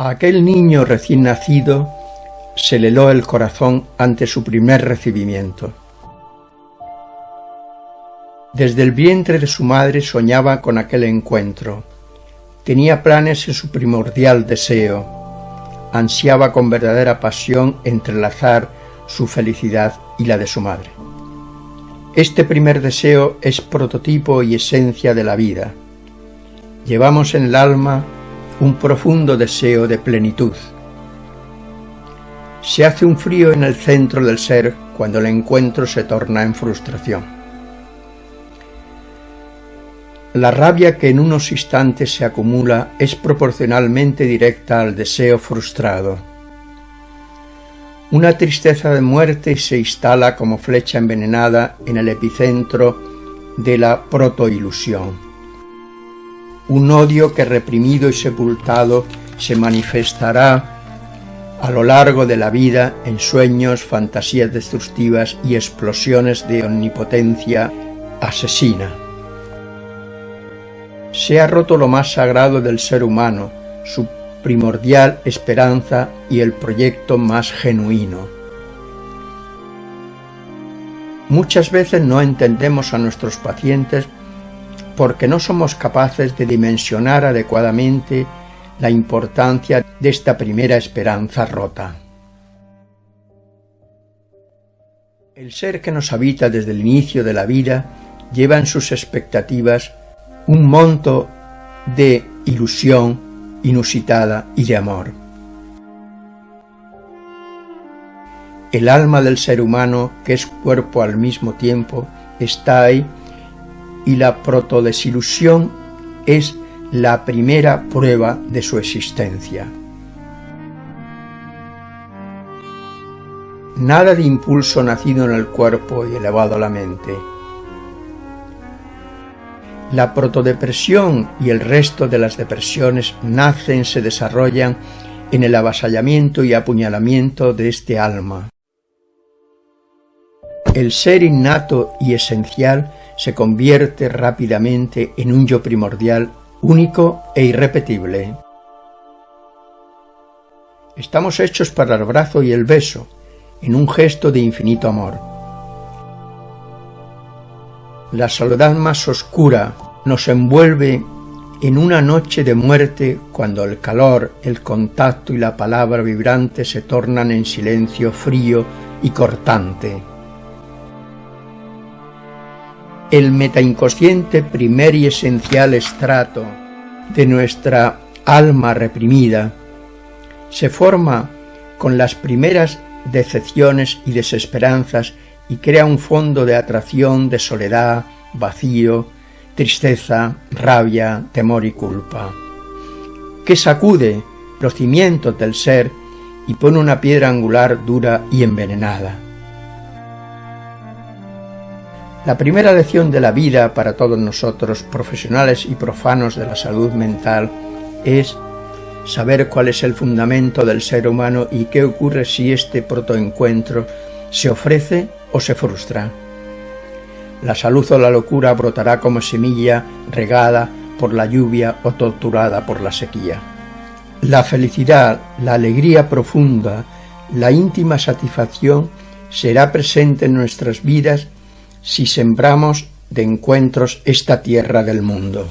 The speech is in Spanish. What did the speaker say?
A aquel niño recién nacido se le heló el corazón ante su primer recibimiento. Desde el vientre de su madre soñaba con aquel encuentro. Tenía planes en su primordial deseo. Ansiaba con verdadera pasión entrelazar su felicidad y la de su madre. Este primer deseo es prototipo y esencia de la vida. Llevamos en el alma un profundo deseo de plenitud. Se hace un frío en el centro del ser cuando el encuentro se torna en frustración. La rabia que en unos instantes se acumula es proporcionalmente directa al deseo frustrado. Una tristeza de muerte se instala como flecha envenenada en el epicentro de la protoilusión. Un odio que reprimido y sepultado se manifestará a lo largo de la vida en sueños, fantasías destructivas y explosiones de omnipotencia asesina se ha roto lo más sagrado del ser humano, su primordial esperanza y el proyecto más genuino. Muchas veces no entendemos a nuestros pacientes porque no somos capaces de dimensionar adecuadamente la importancia de esta primera esperanza rota. El ser que nos habita desde el inicio de la vida lleva en sus expectativas un monto de ilusión inusitada y de amor. El alma del ser humano, que es cuerpo al mismo tiempo, está ahí y la protodesilusión es la primera prueba de su existencia. Nada de impulso nacido en el cuerpo y elevado a la mente, la protodepresión y el resto de las depresiones nacen, se desarrollan en el avasallamiento y apuñalamiento de este alma. El ser innato y esencial se convierte rápidamente en un yo primordial, único e irrepetible. Estamos hechos para el abrazo y el beso, en un gesto de infinito amor. La soledad más oscura nos envuelve en una noche de muerte cuando el calor, el contacto y la palabra vibrante se tornan en silencio frío y cortante. El metainconsciente primer y esencial estrato de nuestra alma reprimida se forma con las primeras decepciones y desesperanzas y crea un fondo de atracción, de soledad, vacío, tristeza, rabia, temor y culpa, que sacude los cimientos del ser y pone una piedra angular dura y envenenada. La primera lección de la vida para todos nosotros, profesionales y profanos de la salud mental, es saber cuál es el fundamento del ser humano y qué ocurre si este protoencuentro se ofrece o se frustra. La salud o la locura brotará como semilla regada por la lluvia o torturada por la sequía. La felicidad, la alegría profunda, la íntima satisfacción será presente en nuestras vidas si sembramos de encuentros esta tierra del mundo.